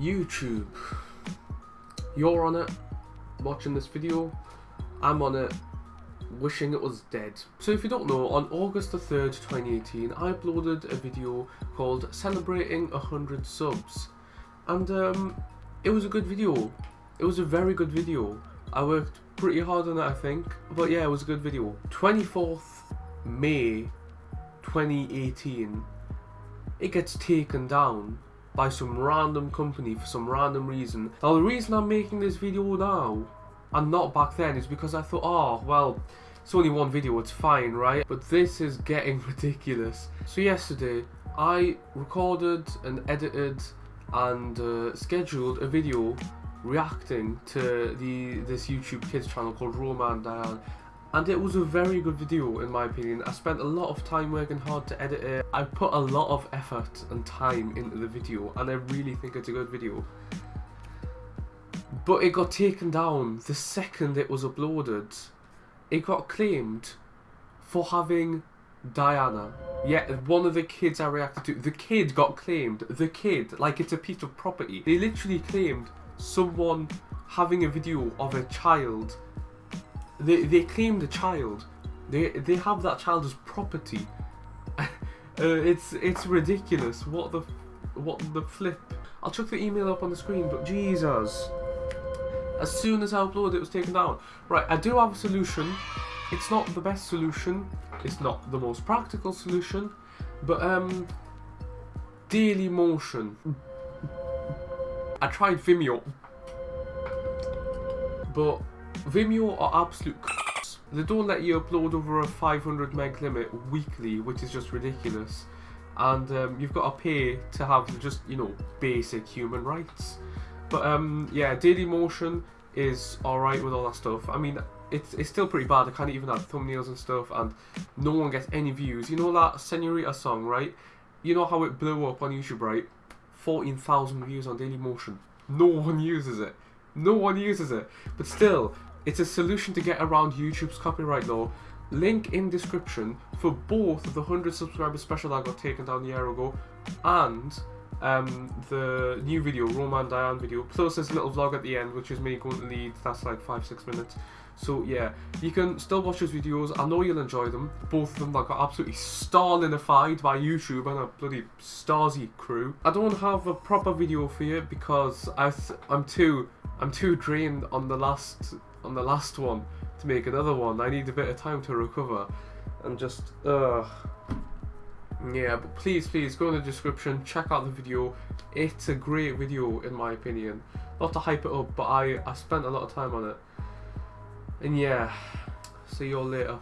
YouTube. You're on it, watching this video. I'm on it, wishing it was dead. So if you don't know, on August the 3rd, 2018, I uploaded a video called Celebrating 100 Subs. And um, it was a good video. It was a very good video. I worked pretty hard on it, I think. But yeah, it was a good video. 24th May 2018, it gets taken down by some random company for some random reason. Now the reason I'm making this video now and not back then is because I thought, oh, well, it's only one video, it's fine, right? But this is getting ridiculous. So yesterday, I recorded and edited and uh, scheduled a video reacting to the this YouTube kids channel called Roma and Diana and it was a very good video in my opinion. I spent a lot of time working hard to edit it. I put a lot of effort and time into the video and I really think it's a good video. But it got taken down the second it was uploaded. It got claimed for having Diana. Yeah, one of the kids I reacted to, the kid got claimed. The kid, like it's a piece of property. They literally claimed someone having a video of a child they they claim the child. They they have that child as property. uh, it's it's ridiculous. What the what the flip? I'll chuck the email up on the screen, but Jesus. As soon as I uploaded it was taken down. Right, I do have a solution. It's not the best solution. It's not the most practical solution. But um Dailymotion. I tried Vimeo. But Vimeo are absolute They don't let you upload over a 500 meg limit weekly, which is just ridiculous. And um, you've got to pay to have just, you know, basic human rights. But um, yeah, Dailymotion is alright with all that stuff. I mean, it's, it's still pretty bad. I can't even have thumbnails and stuff, and no one gets any views. You know that Senorita song, right? You know how it blew up on YouTube, right? 14,000 views on Dailymotion. No one uses it. No one uses it. But still, it's a solution to get around YouTube's copyright law. Link in description for both the 100 subscriber special that got taken down a year ago and um, the new video, Roma and Diana video, plus this little vlog at the end, which is me going to lead, that's like 5-6 minutes. So yeah, you can still watch those videos, I know you'll enjoy them. Both of them that got absolutely Stalinified by YouTube and a bloody Stasi crew. I don't have a proper video for you because I I'm too I'm too drained on the last on the last one to make another one. I need a bit of time to recover. And just uh yeah but please please go in the description check out the video. It's a great video in my opinion. Not to hype it up but I I spent a lot of time on it. And yeah see you all later